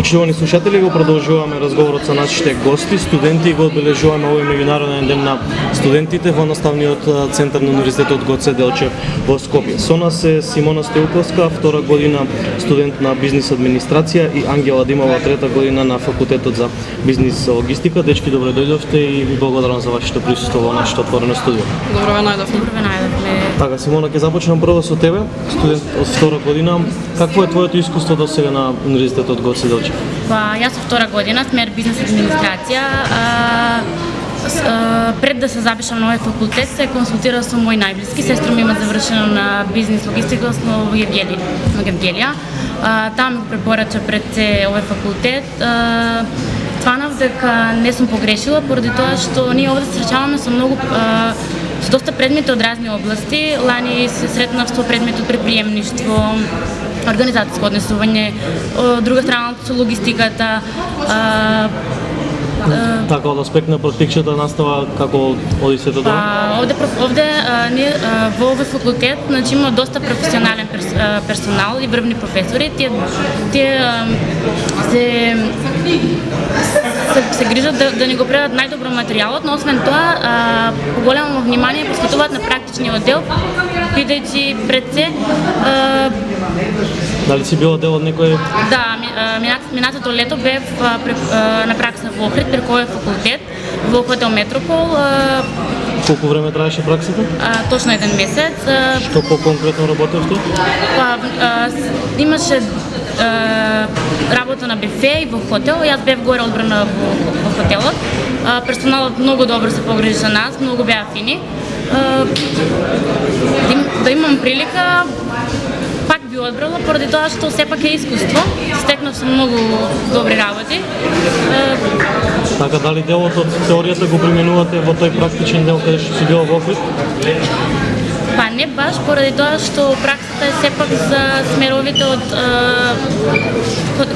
Почитувани слушатели, го продолжуваме разговорот со нашите гости, студенти и го одбележуваме овој меѓународен ден на студентите во наставниот центар на Универзитетот Гоце Делчев во Скопје. Со нас е Симона Стеуковска, втора година студент на бизнис администрација и Ангела Димова, трета година на факултетот за бизнис логистика. Дечки, добре дојдовте и ви благодарам за вашето присуство во нашето отворено студио. Добро ве најдовме. Добро ве најдовме. Така, Симона, ќе започнам прво со тебе, студент од втора година. Какво е твоето искуство до сега на Универзитетот Гоце Делчев? Па, јас со втора година, смер бизнес администрација. А, с- а, пред да се запишам на овој факултет, се консултирав со мој најблиски. Сестра ми има завршено на бизнес логистика во Евгелија. Во Евгелија. Таа ми препорача пред се овој факултет. А, Тванав дека не сум погрешила поради тоа што ние овде се среќаваме со многу а, со доста предмети од разни области. Лани се сретнав со предмет од предприемништво, организацијско однесување, од друга страна со логистиката, а, Така, од аспект на практичната настава, како оди сето тоа? Овде, овде ние, во овој факултет значи, има доста професионален перс, персонал и врвни професори. Тие, тие се, се, се грижат да, да ни го предадат најдобро материјалот, но освен тоа, а, поголемо внимание посветуваат на практичниот дел, бидејќи пред се а, Дали си била дел од некој Да, минат- минатото лето бев а, пре- а, на пракса во Охрид, преку овој факултет, во хотел Метропол, а, колку време траеше праксата? а, точно еден месец. Што по-конкретно работевте? па, а, имаше работа на бифе и во хотел. Јас бев горе одбрана во, во хотелот. Персоналот многу добро се погрижи за нас, многу беа фини. Да, имам прилика, пак би одбрала, поради тоа што сепак е искуство. Стекнав се многу добри работи. Така, дали делот од теоријата го применувате во тој практичен дел каде што си била во Охрид? Па не баш, поради тоа што праксата е сепак за смеровите од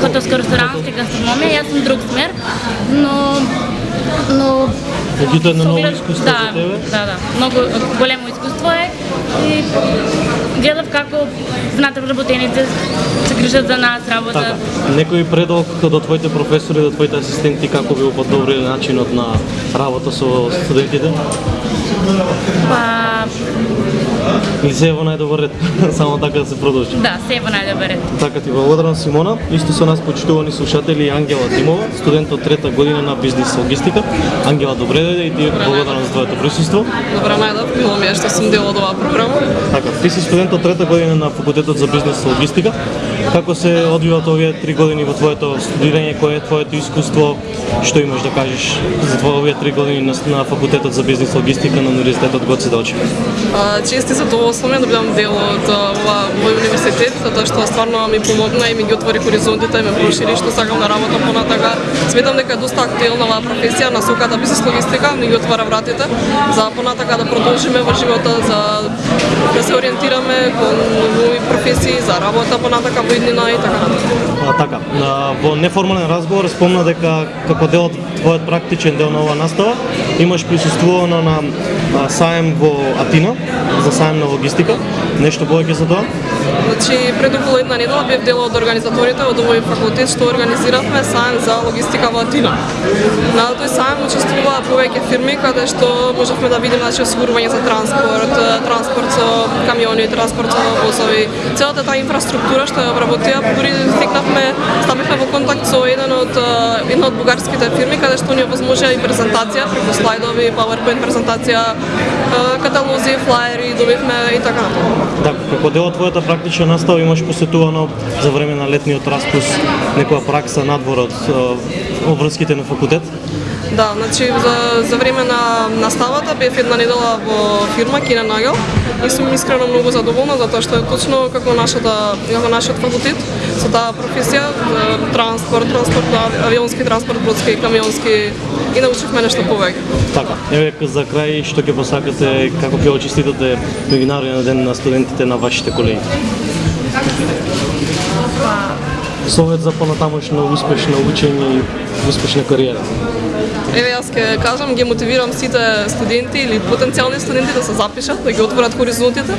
хотелско-ресторанска гастрономија, јас сум друг смер, но но Меѓутоа едно ново искуство да, за тебе? Да, да, многу големо искуство е гледав како знаете вработените се грижат за нас, Така, работа. некој предок до твоите професори, до твоите асистенти, како би го подобриле начинот на работа со студентите? Па Или се е во најдобар ред? Само така да се продолжи. да, се е во најдобар ред. Така ти благодарам Симона. Исто со нас почитувани слушатели Ангела Димова, студент од трета година на бизнис логистика. Ангела, добре дојде и ти благодарам за твоето присуство. Добро најдов, мило ми е што сум дел од оваа програма. Така, ти си студент трета година на факултетот за бизнес логистика. Како се одвиват овие три години во твоето студирање, кое е твоето искуство, што имаш да кажеш за твоја овие три години на, на факултетот за бизнес логистика на Универзитетот Гоце Делчев? А, Чести задоволство ми да бидам дел од ова овој универзитет, затоа што стварно ми помогна и ми ги отвори хоризонтите и ме прошири што сакам да работам понатака. Сметам дека е доста актуелна оваа професија, насоката бизнес логистика ми ги отвара вратите за понатака да продолжиме во живота, за да се ориентираме кон нови професии, за работа понатака во роднина и така натаму. А, така, а, во неформален разговор спомна дека како дел од твојот практичен дел на оваа настава имаш присуствувано на а, саем во Атина за саем на логистика. Нешто повеќе за тоа? Значи, пред околу една недела бев дел од организаторите од овој факултет што организиравме сајм за логистика во Атина. На тој сајм учествуваа повеќе фирми каде што можевме да видиме значи осигурување за транспорт, транспорт со камиони, транспорт со возови, целата таа инфраструктура што ја обработија, дури стигнавме, стапивме во контакт со еден од една од бугарските фирми каде што ни овозможија и презентација преку слайдови, PowerPoint презентација, каталози, флаери, добивме и така натаму. Така, како дел од твојата практична настава имаш посетувано за време на летниот распус некоја пракса надвор од обврските на факултет? Да, значи за, за време на наставата бев една недела во фирма Кина Нагел и сум искрено многу задоволна затоа што е точно како нашата како нашиот факултет со таа професија транспорт, транспорт, авионски транспорт, бродски и камионски и научивме нешто повеќе. Така, еве за крај што ќе посакате како ќе очиститате меѓународен ден на студентите на вашите колеги? Совет за понатамошно успешно учење и успешна кариера. Еве јас ќе кажам, ги мотивирам сите студенти или потенцијални студенти да се запишат, да ги отворат хоризонтите.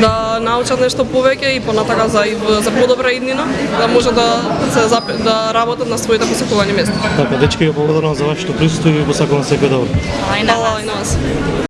да научат нешто повеќе и понатака за за подобра иднина, да може да се да работат на своите посекувани места. Така, дечки, ви благодарам за вашето присуство и ви посакувам секој добро. Ова е на Хвала вас. и на вас.